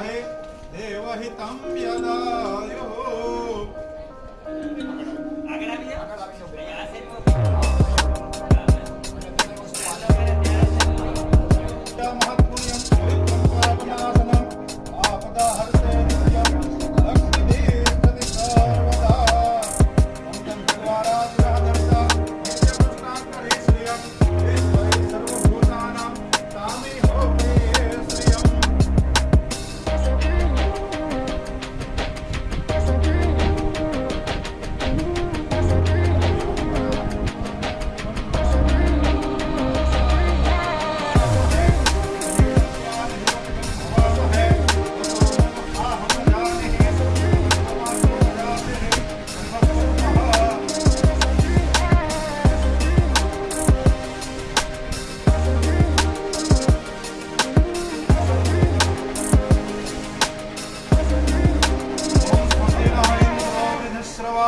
महे देवहितं व्यदायुः महत्पुण्यं आपदाहर्ते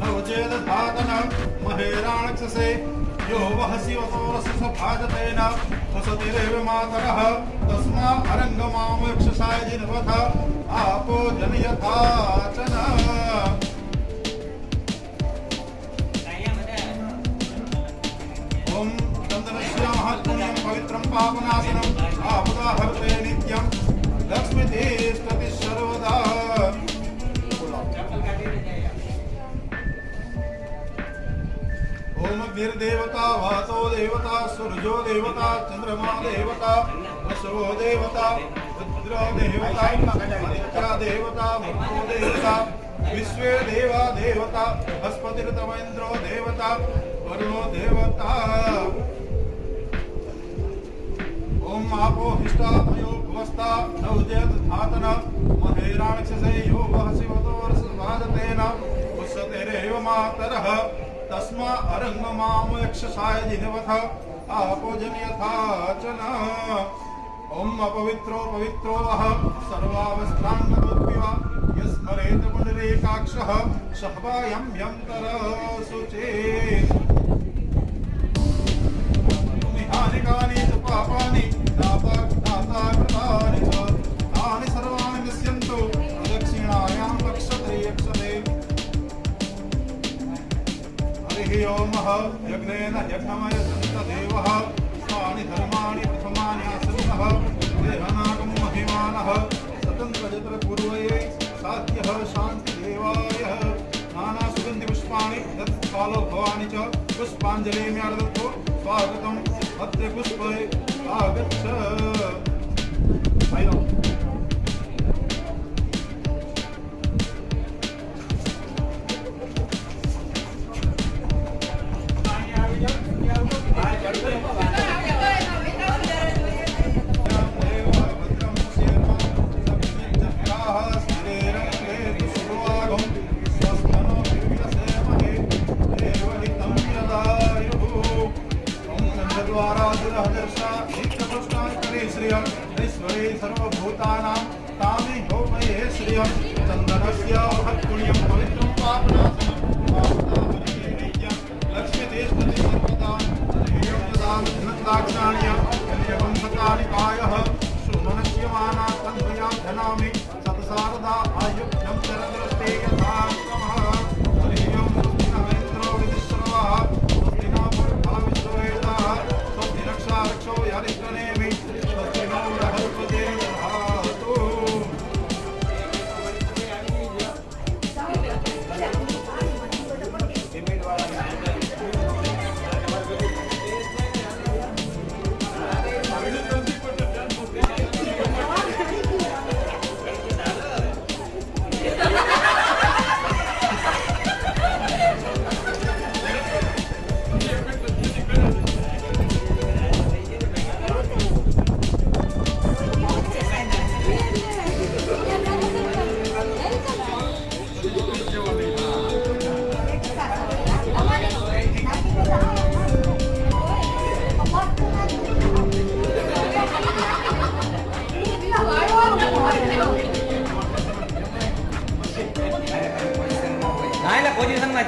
नवचेदधातन महेराणक्षसे यो वः शिवसोरसभाजतेन वसतिरेव मातरः तस्मा अरङ्गमामक्षसाय जिन्वथ आपो जनयथाचन ॐ चन्दनश्यामः पुण्यं पवित्रं पापनाशनम्। आहुदाहर्ते नित्यं। लक्ष्मीदेव ओम वीरदेवता वातो देवता सूर्यो देवता, चंद्रमा देवता, वसवो देवता, रुद्रो देवता आदित्य देवता मरुतो देवता, विश्वे देवा देवता, बृहस्पतिर्तमेन्द्रो देवता, वरुणो देवता। ओम आपो हिष्टा मयो भुवस्ता, नवजयत धातन महेराणक्षसे यो वहसिवतो वर्षवादतेन उस्सतेरेव मातरः। तस्मा अरङ्गमाम यक्षसाय जिह्वथ आपोजनयथाचन ॐ अपवित्रो पवित्रो वः सर्वावस्थाङ्गतोऽप्यव यस्मरेत पुनरेकाक्षः सहवायं यन्तरसु चेत् निहानिकानि च पापानि दाता दाता कृतानि च। ओमः यज्ञेन यज्ञमयसन्तदेवः तानि धर्माणि प्रथमानि आसन्नः देहनागं महिमानः स्वतन्त्रजत्रपूर्वये साध्यः शान्तिदेवाय। नानासुगन्धिपुष्पाणि तत्कालो भवानि च पुष्पाञ्जलिम्यादत्तो स्वागतम्। अत्र पुष्पे आगच्छ।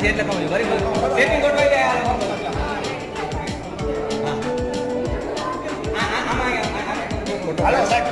చేతిలో మరి చేతిని కొట్టుకోవాలి అలా సార్